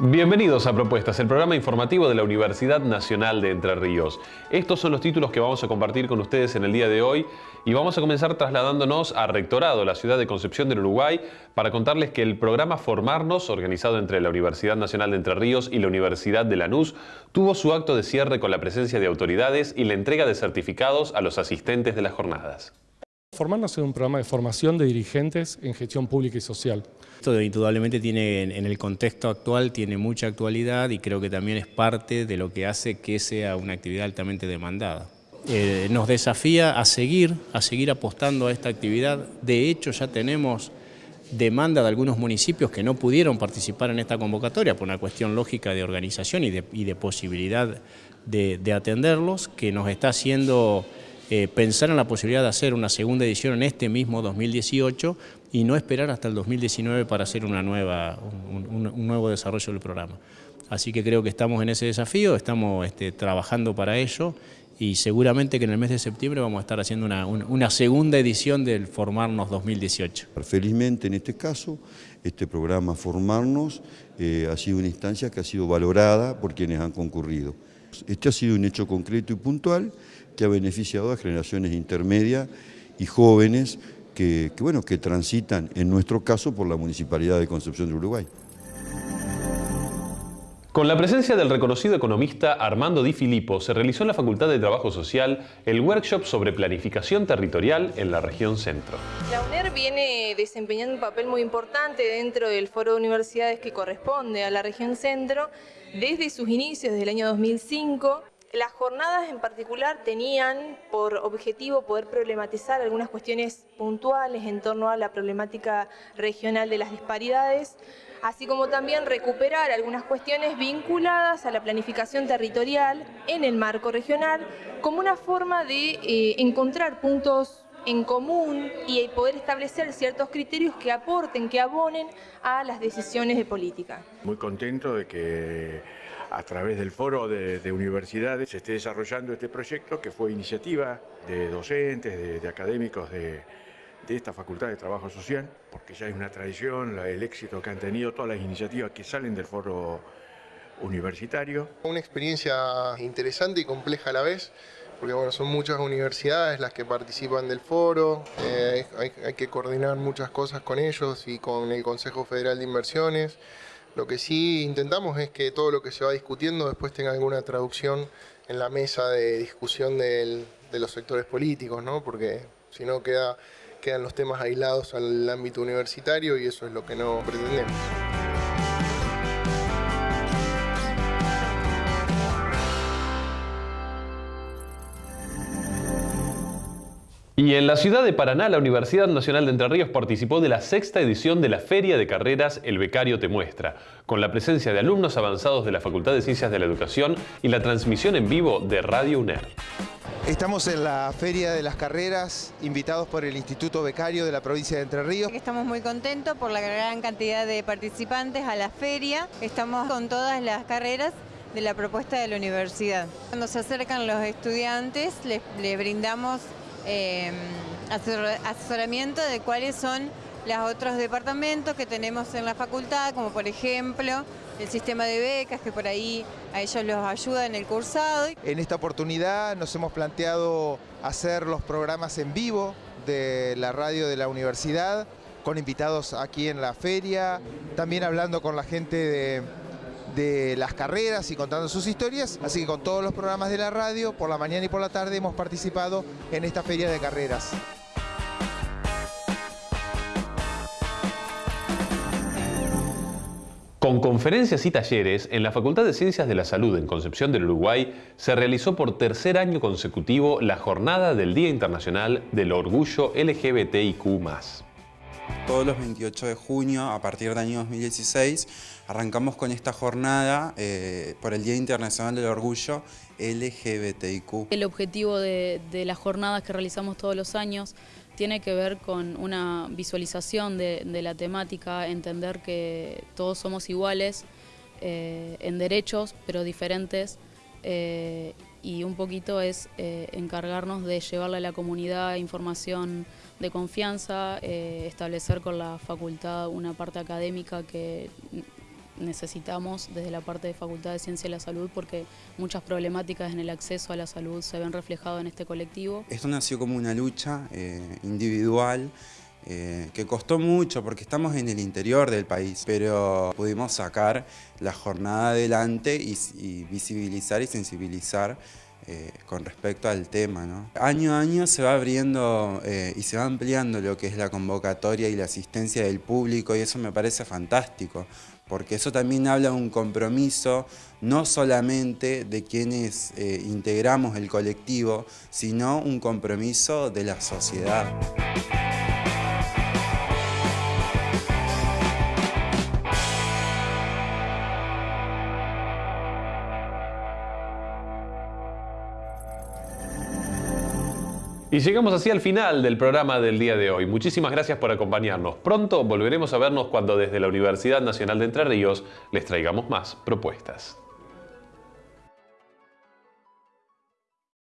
Bienvenidos a Propuestas, el programa informativo de la Universidad Nacional de Entre Ríos. Estos son los títulos que vamos a compartir con ustedes en el día de hoy y vamos a comenzar trasladándonos a Rectorado, la ciudad de Concepción del Uruguay, para contarles que el programa Formarnos, organizado entre la Universidad Nacional de Entre Ríos y la Universidad de Lanús, tuvo su acto de cierre con la presencia de autoridades y la entrega de certificados a los asistentes de las jornadas. Formarnos es un programa de formación de dirigentes en gestión pública y social. Esto indudablemente tiene, en el contexto actual, tiene mucha actualidad y creo que también es parte de lo que hace que sea una actividad altamente demandada. Eh, nos desafía a seguir, a seguir apostando a esta actividad. De hecho, ya tenemos demanda de algunos municipios que no pudieron participar en esta convocatoria por una cuestión lógica de organización y de, posibilidad de atenderlos, que nos está haciendo eh, pensar en la posibilidad de hacer una segunda edición en este mismo 2018 y no esperar hasta el 2019 para hacer una nueva, un, nuevo desarrollo del programa. Así que creo que estamos en ese desafío, estamos este, trabajando para ello y seguramente que en el mes de septiembre vamos a estar haciendo una, segunda edición del Formarnos 2018. Felizmente en este caso, este programa Formarnos eh, ha sido una instancia que ha sido valorada por quienes han concurrido. Este ha sido un hecho concreto y puntual que ha beneficiado a generaciones intermedias y jóvenes que, bueno, que transitan, en nuestro caso, por la Municipalidad de Concepción de Uruguay. Con la presencia del reconocido economista Armando Di Filippo, se realizó en la Facultad de Trabajo Social el workshop sobre planificación territorial en la región centro. La UNER viene desempeñando un papel muy importante dentro del foro de universidades que corresponde a la región centro desde sus inicios, desde el año 2005, las jornadas en particular tenían por objetivo poder problematizar algunas cuestiones puntuales en torno a la problemática regional de las disparidades, así como también recuperar algunas cuestiones vinculadas a la planificación territorial en el marco regional como una forma de eh, encontrar puntos en común y poder establecer ciertos criterios que aporten, que abonen a las decisiones de política. Muy contento de que a través del foro de, universidades se esté desarrollando este proyecto que fue iniciativa de docentes, de, académicos de, esta Facultad de Trabajo Social, porque ya es una tradición el éxito que han tenido todas las iniciativas que salen del foro universitario. Una experiencia interesante y compleja a la vez, porque bueno, son muchas universidades las que participan del foro, eh, hay que coordinar muchas cosas con ellos y con el Consejo Federal de Inversiones. Lo que sí intentamos es que todo lo que se va discutiendo después tenga alguna traducción en la mesa de discusión de los sectores políticos, ¿no? porque si no queda, quedan los temas aislados al ámbito universitario y eso es lo que no pretendemos. Y en la ciudad de Paraná, la Universidad Nacional de Entre Ríos participó de la sexta edición de la Feria de Carreras El Becario Te Muestra, con la presencia de alumnos avanzados de la Facultad de Ciencias de la Educación y la transmisión en vivo de Radio UNER. Estamos en la Feria de las Carreras, invitados por el Instituto Becario de la provincia de Entre Ríos. Estamos muy contentos por la gran cantidad de participantes a la feria. Estamos con todas las carreras de la propuesta de la universidad. Cuando se acercan los estudiantes, les, brindamos eh, asesoramiento de cuáles son los otros departamentos que tenemos en la facultad, como por ejemplo el sistema de becas, que por ahí a ellos los ayuda en el cursado. En esta oportunidad nos hemos planteado hacer los programas en vivo de la radio de la universidad, con invitados aquí en la feria, también hablando con la gente de de las carreras y contando sus historias, así que con todos los programas de la radio, por la mañana y por la tarde hemos participado en esta feria de carreras. Con conferencias y talleres, en la Facultad de Ciencias de la Salud en Concepción del Uruguay se realizó por tercer año consecutivo la jornada del Día Internacional del Orgullo LGBTIQ+. Todos los 28 de junio, a partir del año 2016, arrancamos con esta jornada eh, por el Día Internacional del Orgullo LGBTIQ. El objetivo de, las jornadas que realizamos todos los años tiene que ver con una visualización de, la temática, entender que todos somos iguales eh, en derechos, pero diferentes, eh, y un poquito es encargarnos de llevarle a la comunidad información de confianza, eh, establecer con la facultad una parte académica que necesitamos desde la parte de Facultad de Ciencia de la Salud porque muchas problemáticas en el acceso a la salud se ven reflejadas en este colectivo. Esto nació como una lucha eh, individual eh, que costó mucho porque estamos en el interior del país, pero pudimos sacar la jornada adelante y, visibilizar y sensibilizar eh, con respecto al tema. Año a año se va abriendo y se va ampliando lo que es la convocatoria y la asistencia del público y eso me parece fantástico porque eso también habla de un compromiso no solamente de quienes eh, integramos el colectivo, sino un compromiso de la sociedad. Y llegamos así al final del programa del día de hoy. Muchísimas gracias por acompañarnos. Pronto volveremos a vernos cuando desde la Universidad Nacional de Entre Ríos les traigamos más propuestas.